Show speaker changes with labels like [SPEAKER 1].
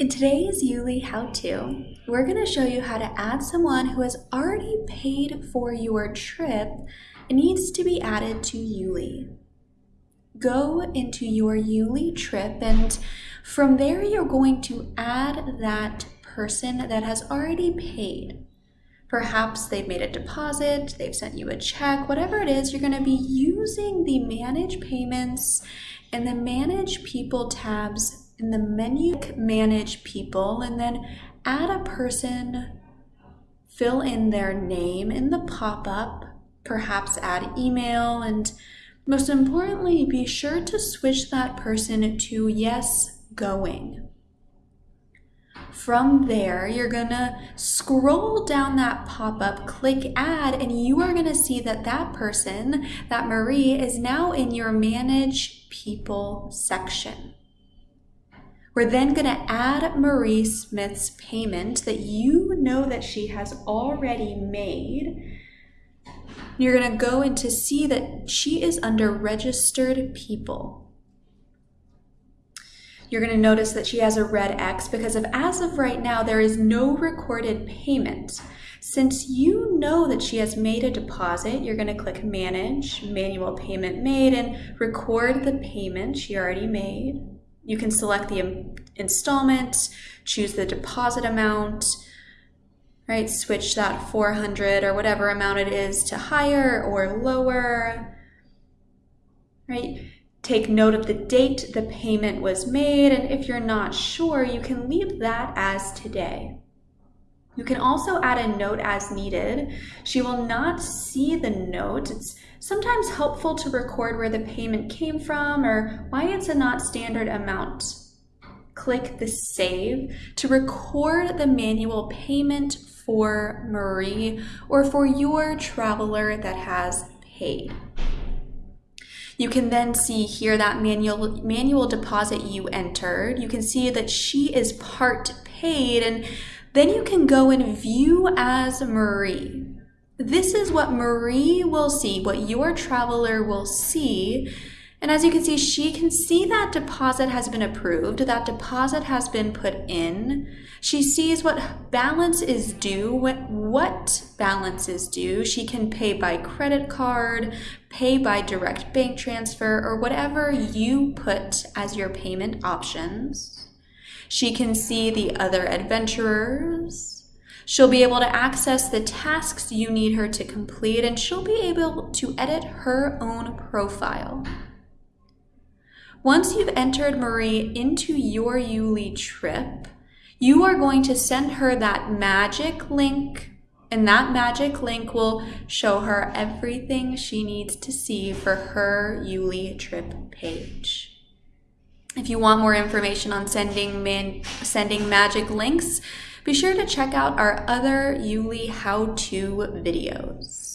[SPEAKER 1] In today's Yuli how-to, we're going to show you how to add someone who has already paid for your trip and needs to be added to Yuli. Go into your Yuli trip and from there you're going to add that person that has already paid. Perhaps they've made a deposit, they've sent you a check, whatever it is, you're going to be using the Manage Payments and the Manage People tabs in the menu manage people and then add a person, fill in their name in the pop-up, perhaps add email, and most importantly, be sure to switch that person to yes going. From there, you're gonna scroll down that pop-up, click add, and you are gonna see that that person, that Marie, is now in your manage people section. We're then going to add Marie Smith's payment that you know that she has already made. You're going to go in to see that she is under registered people. You're going to notice that she has a red X because of as of right now, there is no recorded payment. Since you know that she has made a deposit, you're going to click Manage, Manual Payment Made, and record the payment she already made. You can select the installment, choose the deposit amount, right? Switch that 400 or whatever amount it is to higher or lower, right? Take note of the date the payment was made, and if you're not sure, you can leave that as today. You can also add a note as needed. She will not see the note. It's sometimes helpful to record where the payment came from or why it's a not standard amount. Click the save to record the manual payment for Marie or for your traveler that has paid. You can then see here that manual, manual deposit you entered. You can see that she is part paid and then you can go and view as Marie. This is what Marie will see, what your traveler will see. And as you can see, she can see that deposit has been approved, that deposit has been put in. She sees what balance is due, what, what balance is due. She can pay by credit card, pay by direct bank transfer, or whatever you put as your payment options. She can see the other adventurers, She'll be able to access the tasks you need her to complete and she'll be able to edit her own profile. Once you've entered Marie into your Yuli trip, you are going to send her that magic link and that magic link will show her everything she needs to see for her Yuli trip page. If you want more information on sending, man, sending magic links, be sure to check out our other Yuli how-to videos.